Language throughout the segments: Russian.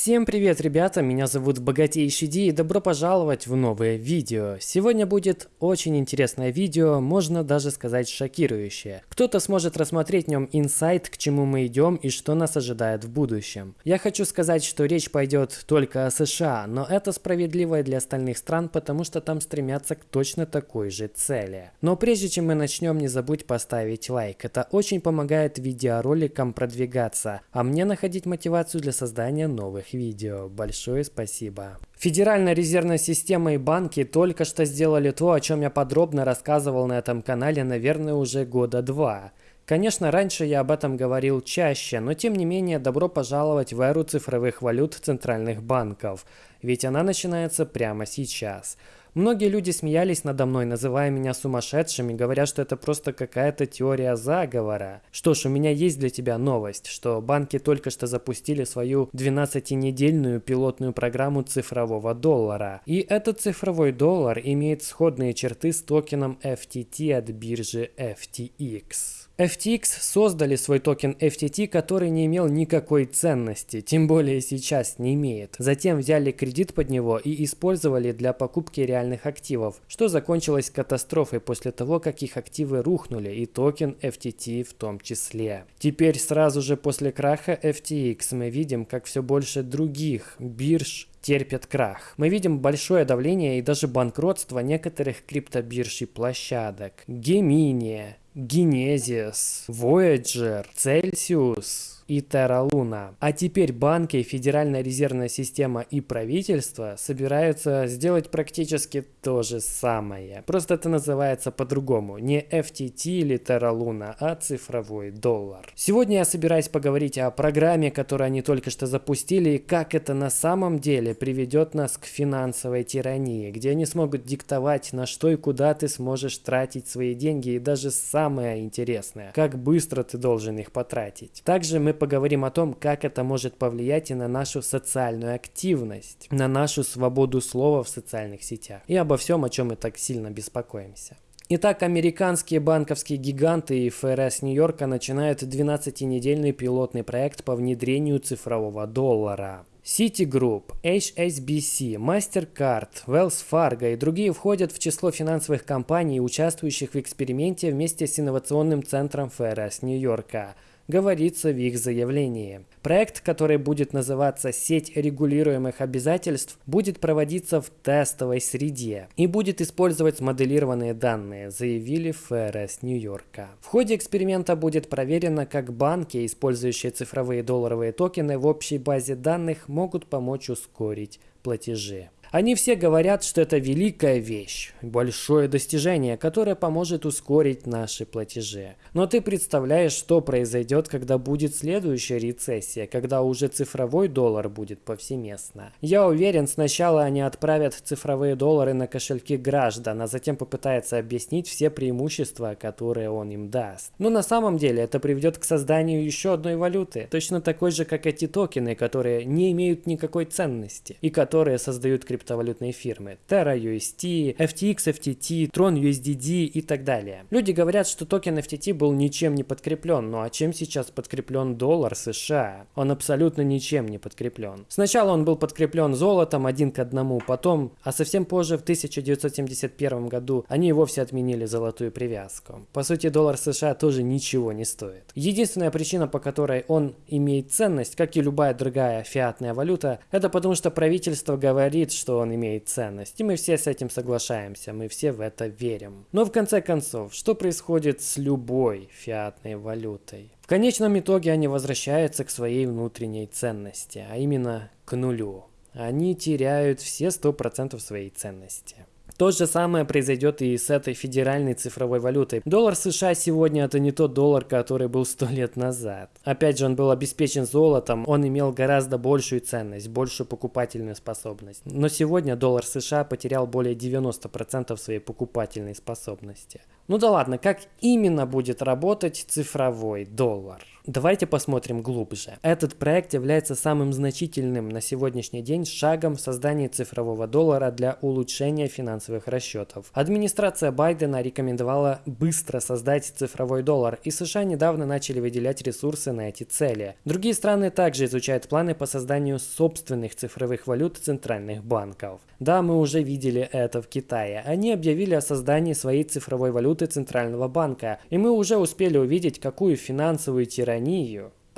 Всем привет, ребята! Меня зовут Богатейший Ди и добро пожаловать в новое видео. Сегодня будет очень интересное видео, можно даже сказать шокирующее. Кто-то сможет рассмотреть в нем инсайт, к чему мы идем и что нас ожидает в будущем. Я хочу сказать, что речь пойдет только о США, но это справедливо и для остальных стран, потому что там стремятся к точно такой же цели. Но прежде чем мы начнем, не забудь поставить лайк. Это очень помогает видеороликам продвигаться, а мне находить мотивацию для создания новых новых видео. Большое спасибо. Федеральная резервная система и банки только что сделали то, о чем я подробно рассказывал на этом канале, наверное, уже года два. Конечно, раньше я об этом говорил чаще, но тем не менее добро пожаловать в эру цифровых валют центральных банков, ведь она начинается прямо сейчас. Многие люди смеялись надо мной, называя меня сумасшедшим и говоря, что это просто какая-то теория заговора. Что ж, у меня есть для тебя новость, что банки только что запустили свою 12-недельную пилотную программу цифрового доллара. И этот цифровой доллар имеет сходные черты с токеном FTT от биржи FTX. FTX создали свой токен FTT, который не имел никакой ценности, тем более сейчас не имеет. Затем взяли кредит под него и использовали для покупки реальных активов, что закончилось катастрофой после того, как их активы рухнули и токен FTT в том числе. Теперь сразу же после краха FTX мы видим, как все больше других бирж терпят крах. Мы видим большое давление и даже банкротство некоторых криптобирж и площадок. Gemini, Genesis, Voyager, Celsius, и Terra Luna. А теперь банки, Федеральная резервная система и правительство собираются сделать практически то же самое. Просто это называется по-другому. Не FTT или Terra Luna, а цифровой доллар. Сегодня я собираюсь поговорить о программе, которую они только что запустили, и как это на самом деле приведет нас к финансовой тирании, где они смогут диктовать, на что и куда ты сможешь тратить свои деньги, и даже самое интересное, как быстро ты должен их потратить. Также мы поговорим о том, как это может повлиять и на нашу социальную активность, на нашу свободу слова в социальных сетях и обо всем, о чем мы так сильно беспокоимся. Итак, американские банковские гиганты и ФРС Нью-Йорка начинают 12-недельный пилотный проект по внедрению цифрового доллара. Citigroup, HSBC, MasterCard, Wells Fargo и другие входят в число финансовых компаний, участвующих в эксперименте вместе с инновационным центром ФРС Нью-Йорка – говорится в их заявлении. Проект, который будет называться «Сеть регулируемых обязательств», будет проводиться в тестовой среде и будет использовать смоделированные данные, заявили ФРС Нью-Йорка. В ходе эксперимента будет проверено, как банки, использующие цифровые долларовые токены в общей базе данных, могут помочь ускорить платежи. Они все говорят, что это великая вещь, большое достижение, которое поможет ускорить наши платежи. Но ты представляешь, что произойдет, когда будет следующая рецессия, когда уже цифровой доллар будет повсеместно. Я уверен, сначала они отправят цифровые доллары на кошельки граждан, а затем попытаются объяснить все преимущества, которые он им даст. Но на самом деле это приведет к созданию еще одной валюты, точно такой же, как эти токены, которые не имеют никакой ценности и которые создают криптовалюты криптовалютные фирмы. Terra UST, FTX FTT, Tron USDD и так далее. Люди говорят, что токен FTT был ничем не подкреплен, ну а чем сейчас подкреплен доллар США? Он абсолютно ничем не подкреплен. Сначала он был подкреплен золотом один к одному, потом, а совсем позже в 1971 году они и вовсе отменили золотую привязку. По сути, доллар США тоже ничего не стоит. Единственная причина, по которой он имеет ценность, как и любая другая фиатная валюта, это потому что правительство говорит, что что он имеет ценность. И мы все с этим соглашаемся, мы все в это верим. Но в конце концов, что происходит с любой фиатной валютой? В конечном итоге они возвращаются к своей внутренней ценности, а именно к нулю. Они теряют все 100% своей ценности. То же самое произойдет и с этой федеральной цифровой валютой. Доллар США сегодня это не тот доллар, который был сто лет назад. Опять же, он был обеспечен золотом, он имел гораздо большую ценность, большую покупательную способность. Но сегодня доллар США потерял более 90% своей покупательной способности. Ну да ладно, как именно будет работать цифровой доллар? Давайте посмотрим глубже. Этот проект является самым значительным на сегодняшний день шагом в создании цифрового доллара для улучшения финансовых расчетов. Администрация Байдена рекомендовала быстро создать цифровой доллар, и США недавно начали выделять ресурсы на эти цели. Другие страны также изучают планы по созданию собственных цифровых валют центральных банков. Да, мы уже видели это в Китае. Они объявили о создании своей цифровой валюты центрального банка, и мы уже успели увидеть, какую финансовую тиранию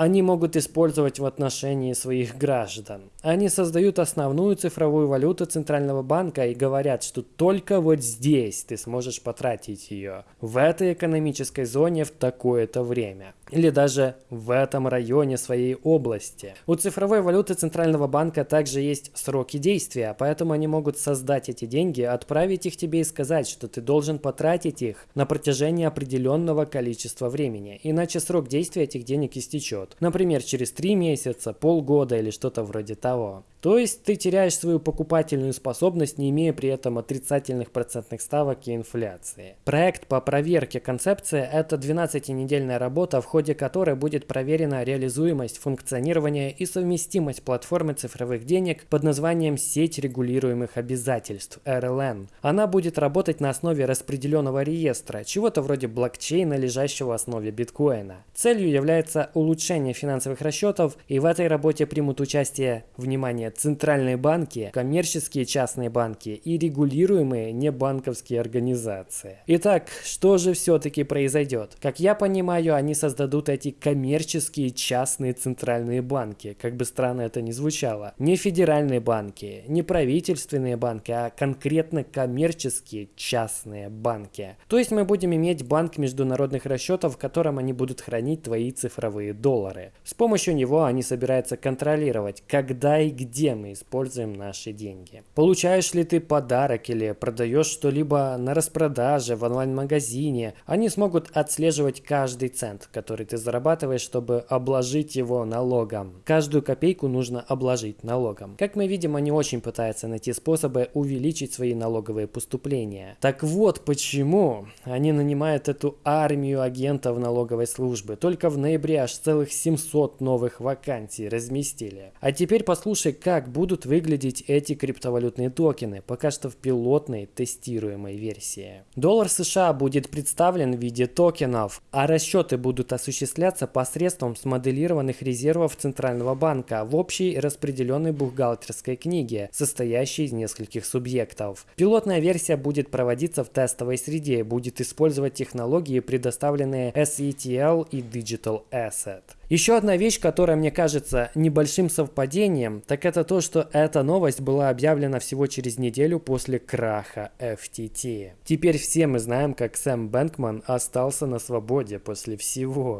они могут использовать в отношении своих граждан. Они создают основную цифровую валюту Центрального банка и говорят, что только вот здесь ты сможешь потратить ее, в этой экономической зоне в такое-то время или даже в этом районе своей области. У цифровой валюты Центрального банка также есть сроки действия, поэтому они могут создать эти деньги, отправить их тебе и сказать, что ты должен потратить их на протяжении определенного количества времени, иначе срок действия этих денег истечет. Например, через 3 месяца, полгода или что-то вроде того. То есть ты теряешь свою покупательную способность, не имея при этом отрицательных процентных ставок и инфляции. Проект по проверке концепции – это 12-недельная работа, в ходе которой будет проверена реализуемость, функционирование и совместимость платформы цифровых денег под названием «Сеть регулируемых обязательств» – RLN. Она будет работать на основе распределенного реестра, чего-то вроде блокчейна, лежащего в основе биткоина. Целью является улучшение финансовых расчетов, и в этой работе примут участие, внимание, центральные банки, коммерческие частные банки и регулируемые небанковские организации. Итак, что же все-таки произойдет? Как я понимаю, они создадут эти коммерческие частные центральные банки, как бы странно это ни звучало. Не федеральные банки, не правительственные банки, а конкретно коммерческие частные банки. То есть мы будем иметь банк международных расчетов, в котором они будут хранить твои цифровые доллары. С помощью него они собираются контролировать, когда и где мы используем наши деньги. Получаешь ли ты подарок или продаешь что-либо на распродаже в онлайн-магазине, они смогут отслеживать каждый цент, который ты зарабатываешь, чтобы обложить его налогом. Каждую копейку нужно обложить налогом. Как мы видим, они очень пытаются найти способы увеличить свои налоговые поступления. Так вот почему они нанимают эту армию агентов налоговой службы. Только в ноябре аж целых 700 новых вакансий разместили. А теперь послушай, как будут выглядеть эти криптовалютные токены, пока что в пилотной тестируемой версии. Доллар США будет представлен в виде токенов, а расчеты будут осуществляться посредством смоделированных резервов Центрального банка в общей распределенной бухгалтерской книге, состоящей из нескольких субъектов. Пилотная версия будет проводиться в тестовой среде и будет использовать технологии, предоставленные SETL и Digital Asset. Еще одна вещь, которая мне кажется небольшим совпадением, так это то, что эта новость была объявлена всего через неделю после краха FTT. Теперь все мы знаем, как Сэм Бэнкман остался на свободе после всего.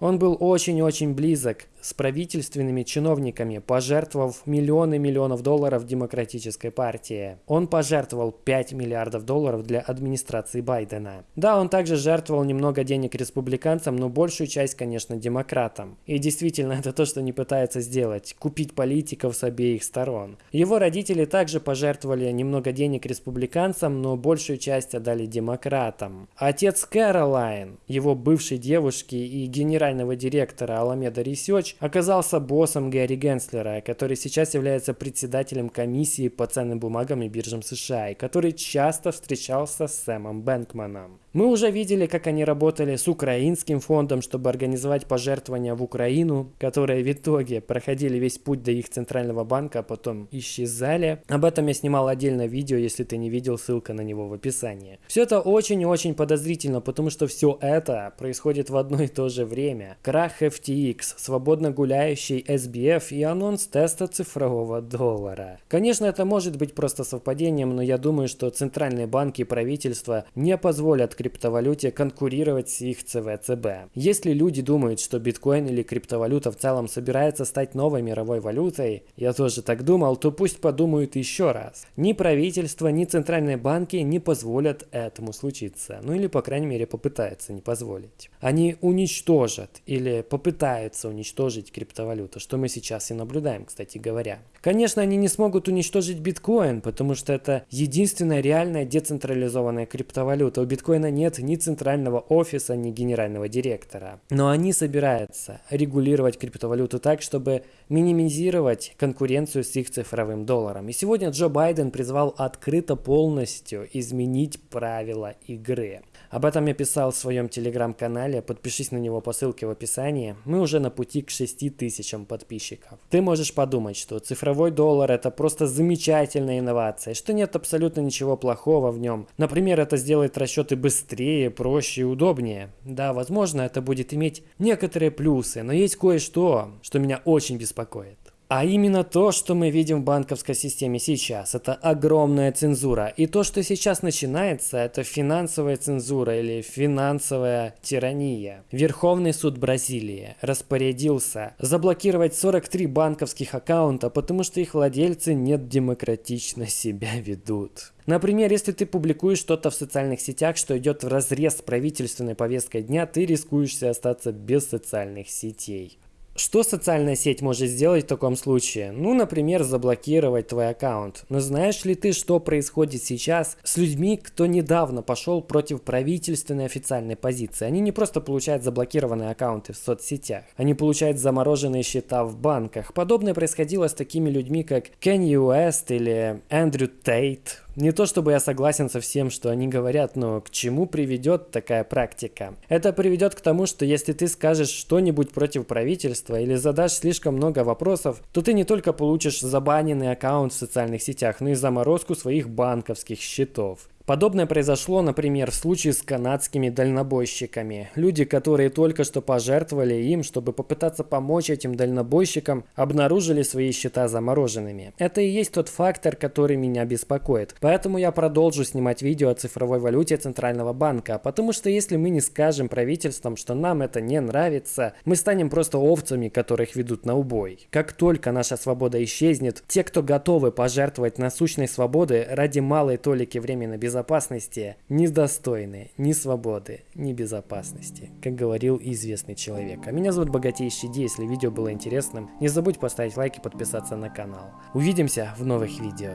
Он был очень-очень близок с правительственными чиновниками, пожертвовав миллионы миллионов долларов Демократической партии. Он пожертвовал 5 миллиардов долларов для администрации Байдена. Да, он также жертвовал немного денег республиканцам, но большую часть, конечно, демократам. И действительно, это то, что не пытается сделать – купить политиков с обеих сторон. Его родители также пожертвовали немного денег республиканцам, но большую часть отдали демократам. Отец Кэролайн, его бывшей девушки и генерал генерального директора Alameda Research оказался боссом Гэри Генслера, который сейчас является председателем комиссии по ценным бумагам и биржам США, и который часто встречался с Сэмом Бэнкманом. Мы уже видели, как они работали с украинским фондом, чтобы организовать пожертвования в Украину, которые в итоге проходили весь путь до их центрального банка, а потом исчезали. Об этом я снимал отдельное видео, если ты не видел, ссылка на него в описании. Все это очень и очень подозрительно, потому что все это происходит в одно и то же время. Крах FTX, свободно гуляющий SBF и анонс теста цифрового доллара. Конечно, это может быть просто совпадением, но я думаю, что центральные банки и правительства не позволят криптовалюте конкурировать с их ЦВЦБ. Если люди думают, что биткоин или криптовалюта в целом собирается стать новой мировой валютой, я тоже так думал, то пусть подумают еще раз. Ни правительство, ни центральные банки не позволят этому случиться. Ну или, по крайней мере, попытаются не позволить. Они уничтожат или попытаются уничтожить криптовалюту, что мы сейчас и наблюдаем, кстати говоря. Конечно, они не смогут уничтожить биткоин, потому что это единственная реальная децентрализованная криптовалюта. У биткоина нет ни центрального офиса, ни генерального директора. Но они собираются регулировать криптовалюту так, чтобы минимизировать конкуренцию с их цифровым долларом. И сегодня Джо Байден призвал открыто полностью изменить правила игры. Об этом я писал в своем телеграм-канале, подпишись на него по ссылке в описании. Мы уже на пути к 6 тысячам подписчиков. Ты можешь подумать, что цифровой доллар это просто замечательная инновация, что нет абсолютно ничего плохого в нем. Например, это сделает расчеты быстрее, проще и удобнее. Да, возможно, это будет иметь некоторые плюсы, но есть кое-что, что меня очень беспокоит. А именно то, что мы видим в банковской системе сейчас, это огромная цензура. И то, что сейчас начинается, это финансовая цензура или финансовая тирания. Верховный суд Бразилии распорядился заблокировать 43 банковских аккаунта, потому что их владельцы не демократично себя ведут. Например, если ты публикуешь что-то в социальных сетях, что идет в разрез с правительственной повесткой дня, ты рискуешь остаться без социальных сетей. Что социальная сеть может сделать в таком случае? Ну, например, заблокировать твой аккаунт. Но знаешь ли ты, что происходит сейчас с людьми, кто недавно пошел против правительственной официальной позиции? Они не просто получают заблокированные аккаунты в соцсетях, они получают замороженные счета в банках. Подобное происходило с такими людьми, как Кенни Уэст или Эндрю Тейт, не то чтобы я согласен со всем, что они говорят, но к чему приведет такая практика? Это приведет к тому, что если ты скажешь что-нибудь против правительства или задашь слишком много вопросов, то ты не только получишь забаненный аккаунт в социальных сетях, но и заморозку своих банковских счетов. Подобное произошло, например, в случае с канадскими дальнобойщиками. Люди, которые только что пожертвовали им, чтобы попытаться помочь этим дальнобойщикам, обнаружили свои счета замороженными. Это и есть тот фактор, который меня беспокоит. Поэтому я продолжу снимать видео о цифровой валюте Центрального банка, потому что если мы не скажем правительствам, что нам это не нравится, мы станем просто овцами, которых ведут на убой. Как только наша свобода исчезнет, те, кто готовы пожертвовать насущной свободы ради малой толики времени безопасности, безопасности недостойны ни свободы, ни безопасности, как говорил известный человек. А меня зовут Богатейший Ди, если видео было интересным, не забудь поставить лайк и подписаться на канал. Увидимся в новых видео.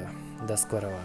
До скорого.